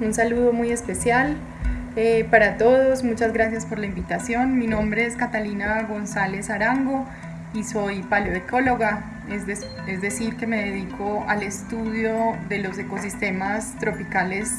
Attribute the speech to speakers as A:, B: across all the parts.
A: un saludo muy especial eh, para todos, muchas gracias por la invitación. Mi nombre es Catalina González Arango y soy paleoecóloga, es, decir, que me dedico al estudio de los ecosistemas tropicales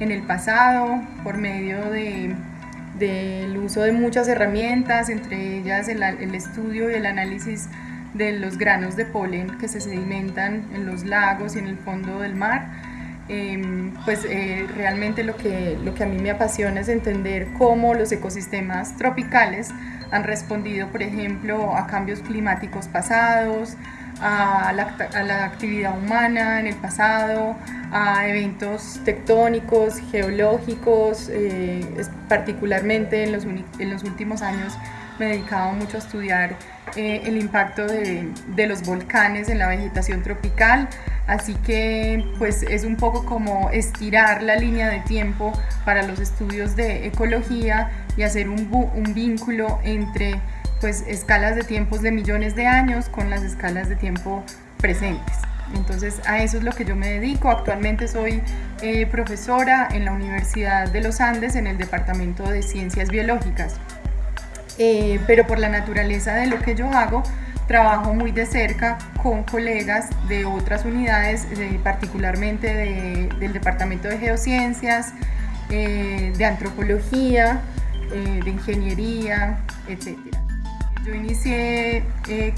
A: en el pasado por medio del uso de muchas herramientas, entre ellas el, el estudio y el análisis de los granos de polen que se sedimentan en los lagos y en el fondo del mar. Em, pues eh, realmente lo que, lo que a mí me apasiona es entender cómo los ecosistemas tropicales han respondido, por ejemplo, a cambios climáticos pasados, a la, actividad humana en el pasado, a eventos tectónicos, geológicos, eh, particularmente en los, en los últimos años me he dedicado mucho a estudiar eh, el impacto de, los volcanes en la vegetación tropical, así que pues es un poco como estirar la línea de tiempo para los estudios de ecología y hacer un, un vínculo entre pues escalas de tiempos de millones de años con las escalas de tiempo presentes. Entonces a eso es lo que yo me dedico. Actualmente soy eh, profesora en la Universidad de los Andes en el Departamento de Ciencias Biológicas. Eh, pero por la naturaleza de lo que yo hago, trabajo muy de cerca con colegas de otras unidades, eh, particularmente del Departamento de Geociencias, eh, de Antropología, de Ingeniería, etc. Yo inicié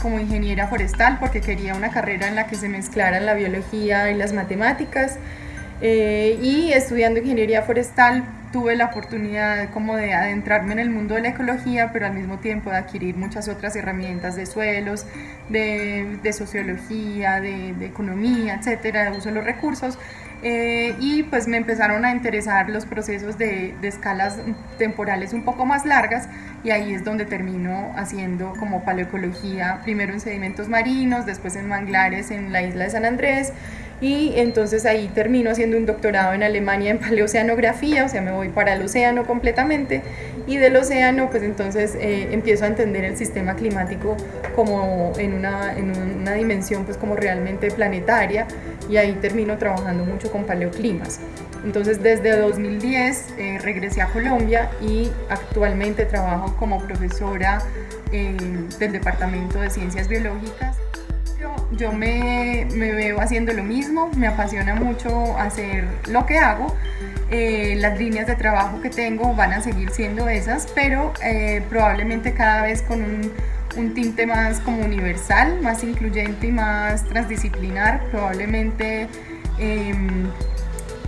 A: como ingeniera forestal porque quería una carrera en la que se mezclaran la biología y las matemáticas y estudiando ingeniería forestal tuve la oportunidad como de adentrarme en el mundo de la ecología, pero al mismo tiempo de adquirir muchas otras herramientas de suelos, de, sociología, de, de, economía, etcétera, de uso de los recursos. Eh, y pues me empezaron a interesar los procesos de, de, escalas temporales un poco más largas y ahí es donde termino haciendo como paleoecología, primero en sedimentos marinos, después en manglares en la isla de San Andrés y entonces ahí termino haciendo un doctorado en Alemania en paleoceanografía, o sea, me voy para el océano completamente y del océano pues entonces eh, empiezo a entender el sistema climático como en una, en una dimensión pues como realmente planetaria y ahí termino trabajando mucho con paleoclimas. Entonces desde 2010 eh, regresé a Colombia y actualmente trabajo como profesora eh, del Departamento de Ciencias Biológicas yo me, me, veo haciendo lo mismo, me apasiona mucho hacer lo que hago. Eh, las líneas de trabajo que tengo van a seguir siendo esas, pero eh, probablemente cada vez con un, un, tinte más como universal, más incluyente y más transdisciplinar, probablemente em,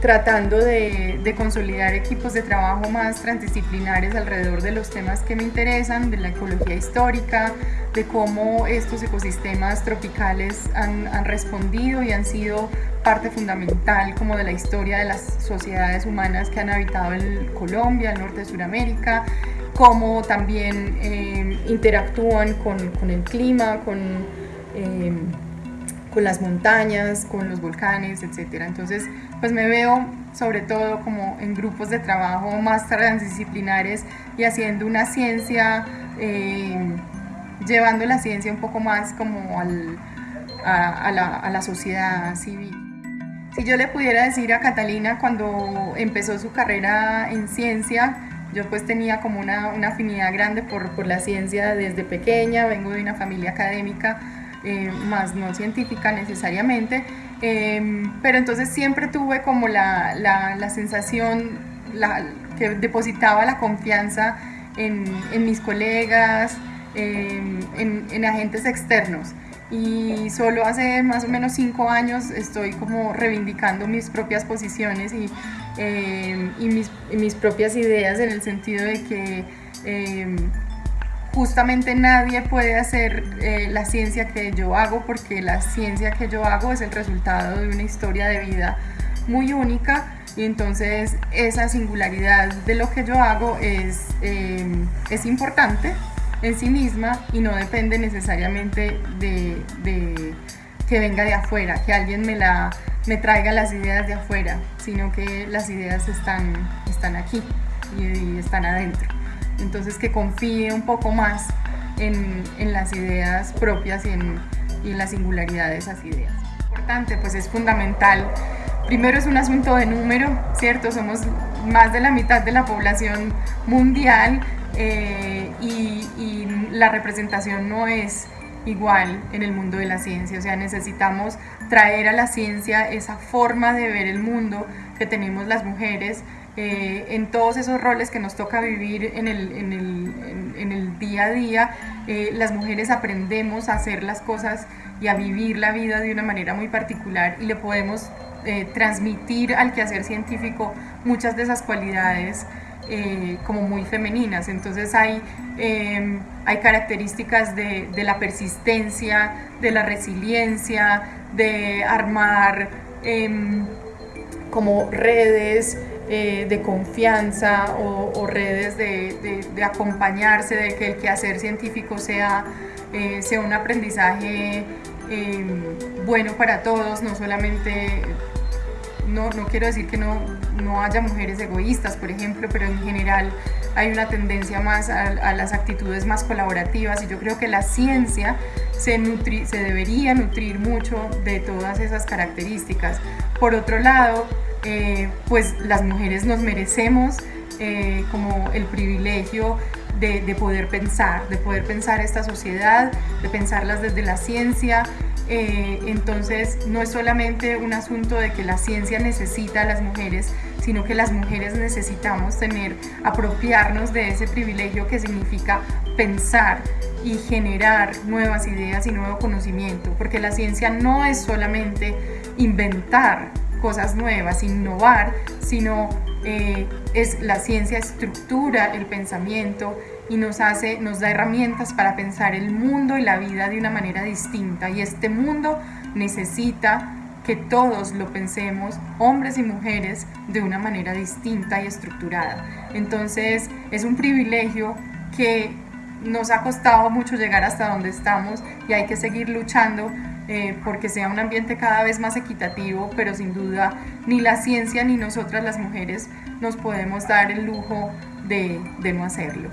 A: tratando de, consolidar equipos de trabajo más transdisciplinares alrededor de los temas que me interesan, de la ecología histórica, de cómo estos ecosistemas tropicales han, respondido y han sido parte fundamental como de la historia de las sociedades humanas que han habitado en Colombia, el norte de Sudamérica, cómo también eh, interactúan con, con, el clima, con... Eh, con las montañas, con los volcanes, etcétera. Entonces, pues me veo sobre todo como en grupos de trabajo más transdisciplinares y haciendo una ciencia, eh, llevando la ciencia un poco más como al, a, la, a, la, sociedad civil. Si yo le pudiera decir a Catalina cuando empezó su carrera en ciencia, yo pues tenía como una, una afinidad grande por, por la ciencia desde pequeña, vengo de una familia académica, eh, más no científica necesariamente, em, pero entonces siempre tuve como la, la, sensación la, que depositaba la confianza en, en mis colegas, em, en, en, agentes externos. Y solo hace más o menos cinco años estoy como reivindicando mis propias posiciones y, em, y, mis, y mis, propias ideas en el sentido de que justamente nadie puede hacer eh, la ciencia que yo hago porque la ciencia que yo hago es el resultado de una historia de vida muy única. Y entonces esa singularidad de lo que yo hago es, eh, es importante en sí misma y no depende necesariamente de, que venga de afuera, que alguien me, la, me traiga las ideas de afuera, sino que las ideas están, están aquí y están adentro entonces que confíe un poco más en, en las ideas propias y en, y en, la singularidad de esas ideas. Importante, pues es fundamental primero es un asunto de número, ¿cierto? Somos más de la mitad de la población mundial eh, y, y la representación no es igual en el mundo de la ciencia, o sea, necesitamos traer a la ciencia esa forma de ver el mundo que tenemos las mujeres eh, en todos esos roles que nos toca vivir en el, en el, día a día. Eh, las mujeres aprendemos a hacer las cosas y a vivir la vida de una manera muy particular y le podemos eh, transmitir al quehacer científico muchas de esas cualidades eh, como muy femeninas. Entonces hay, em, hay características de, de, la persistencia, de la resiliencia, de armar em, como redes eh, de confianza o, redes de, de, de, acompañarse, de que el quehacer científico sea, eh, sea un aprendizaje em, bueno para todos, no solamente no, no quiero decir que no, no, haya mujeres egoístas, por ejemplo, pero en general hay una tendencia más a, a las actitudes más colaborativas y yo creo que la ciencia se, nutri, se debería nutrir mucho de todas esas características. Por otro lado, eh, pues las mujeres nos merecemos eh, como el privilegio de, de, poder pensar, de poder pensar esta sociedad, de pensarlas desde la ciencia, eh, entonces no es solamente un asunto de que la ciencia necesita a las mujeres, sino que las mujeres necesitamos tener, apropiarnos de ese privilegio que significa pensar y generar nuevas ideas y nuevo conocimiento, porque la ciencia no es solamente inventar cosas nuevas, innovar, sino eh, es la ciencia estructura el pensamiento y nos hace, nos da herramientas para pensar el mundo y la vida de una manera distinta. Y este mundo necesita que todos lo pensemos, hombres y mujeres, de una manera distinta y estructurada. Entonces es un privilegio que nos ha costado mucho llegar hasta donde estamos y hay que seguir luchando eh, porque sea un ambiente cada vez más equitativo, pero sin duda ni la ciencia ni nosotras las mujeres nos podemos dar el lujo de, no hacerlo.